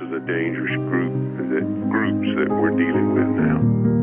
is a dangerous group that groups that we're dealing with now.